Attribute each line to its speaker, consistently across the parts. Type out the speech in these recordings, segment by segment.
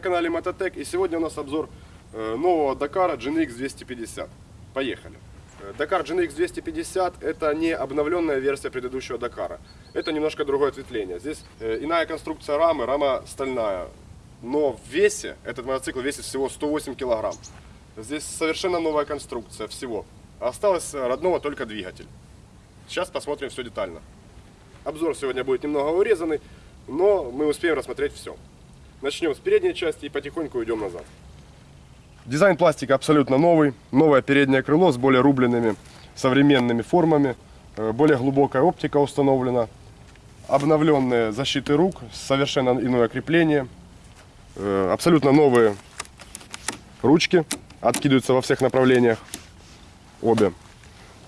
Speaker 1: канале Мототек и сегодня у нас обзор э, нового Дакара GNX 250. Поехали. Э, Дакар GNX 250 это не обновленная версия предыдущего Дакара. Это немножко другое ответвление. Здесь э, иная конструкция рамы, рама стальная. Но в весе этот мотоцикл весит всего 108 килограмм. Здесь совершенно новая конструкция всего. Осталось родного только двигатель. Сейчас посмотрим все детально. Обзор сегодня будет немного урезанный, но мы успеем рассмотреть все. Начнем с передней части и потихоньку уйдем назад. Дизайн пластика абсолютно новый. Новое переднее крыло с более рубленными современными формами. Э, Более глубокая оптика установлена. Обновленные защиты рук, совершенно иное крепление. Э, Абсолютно новые ручки. Откидываются во всех направлениях. Обе.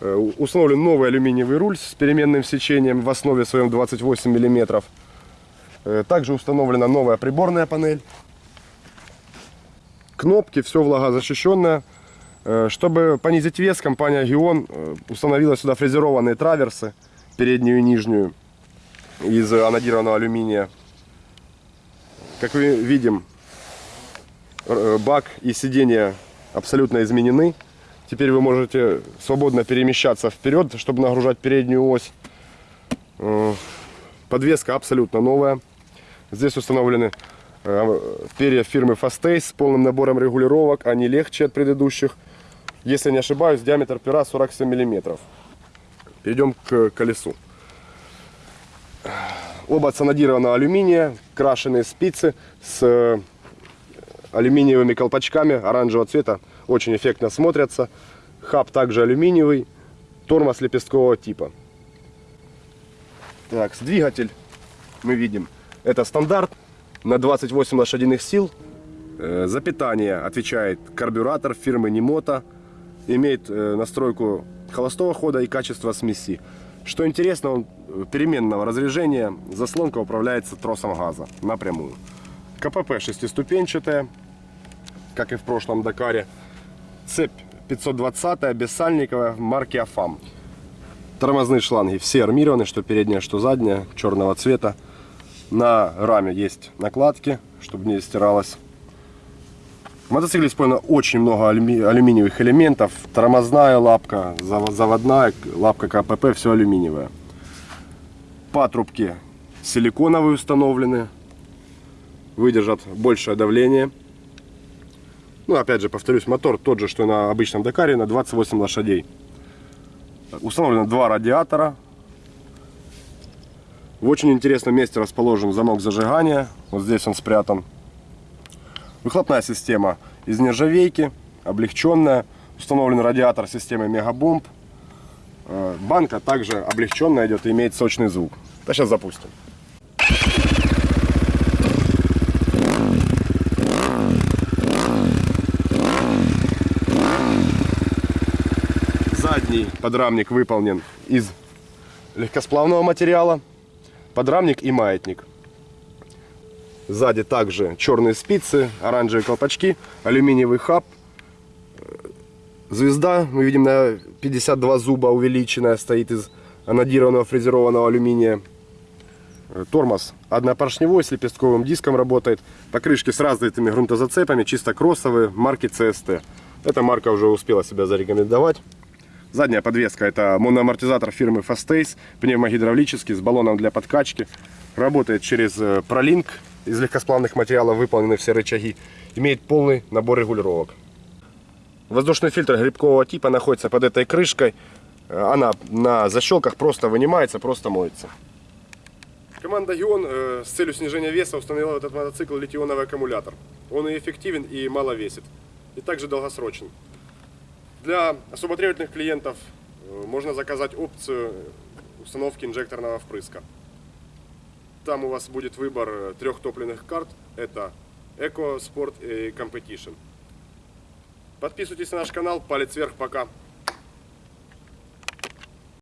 Speaker 1: Э, Установлен новый алюминиевый руль с переменным сечением в основе своем 28 мм. Также установлена новая приборная панель. Кнопки, все влагозащищенное. Э, Чтобы понизить вес, компания Гион э, установила сюда фрезерованные траверсы, переднюю и нижнюю, из анодированного алюминия. Как мы видим, э, бак и сиденье абсолютно изменены. Теперь вы можете свободно перемещаться вперед, чтобы нагружать переднюю ось. Э, Подвеска абсолютно новая. Здесь установлены э, перья фирмы Fastace с полным набором регулировок. Они легче от предыдущих. Если не ошибаюсь, диаметр пера 47 мм. Перейдем к колесу. Оба от санодированного алюминия, крашеные спицы с э, алюминиевыми колпачками оранжевого цвета. Очень эффектно смотрятся. Хаб также алюминиевый. Тормоз лепесткового типа. Так, двигатель мы видим. Это стандарт на 28 лошадиных сил. Э, За питание отвечает карбюратор фирмы Немото. Имеет э, настройку холостого хода и качество смеси. Что интересно, он э, переменного разряжения. Заслонка управляется тросом газа напрямую. КПП шестиступенчатая, как и в прошлом Дакаре. Цепь 520 бессальниковая марки Афам. Тормозные шланги все армированы, что передняя, что задняя, черного цвета. На раме есть накладки, чтобы не стиралось. В мотоцикле использовано очень много алюми- алюминиевых элементов. Тормозная лапка, зав- заводная лапка КПП, все алюминиевое. Патрубки силиконовые установлены. Выдержат большее давление. Ну, опять же, повторюсь, мотор тот же, что и на обычном Дакаре, на 28 лошадей. Установлено два радиатора. В очень интересном месте расположен замок зажигания. Вот здесь он спрятан. Выхлопная система из нержавейки, облегченная. Установлен радиатор системы Мегабомб. Э, Банка также облегченная идет и имеет сочный звук. Да, сейчас запустим. Задний подрамник выполнен из легкосплавного материала. Подрамник и маятник. Сзади также черные спицы, оранжевые колпачки, алюминиевый хаб. Звезда, мы видим, на 52 зуба увеличенная, стоит из анодированного фрезерованного алюминия. Э, Тормоз однопоршневой с лепестковым диском работает. Покрышки с развитыми грунтозацепами, чисто кроссовые, марки CST. Эта марка уже успела себя зарекомендовать. Задняя подвеска это моноамортизатор фирмы Fastace, пневмогидравлический с баллоном для подкачки. Работает через э, пролинк, из легкосплавных материалов выполнены все рычаги. Имеет полный набор регулировок. Воздушный фильтр грибкового типа находится под этой крышкой. Э, Она на защелках просто вынимается, просто моется. Команда Гион э, с целью снижения веса установила этот мотоцикл литионовый аккумулятор. Он и эффективен, и мало весит. И также долгосрочен. Для особо требовательных клиентов э, можно заказать опцию установки инжекторного впрыска. Там у вас будет выбор э, трех топливных карт. Это Eco, Sport и Competition. Подписывайтесь на наш канал. Палец вверх. Пока.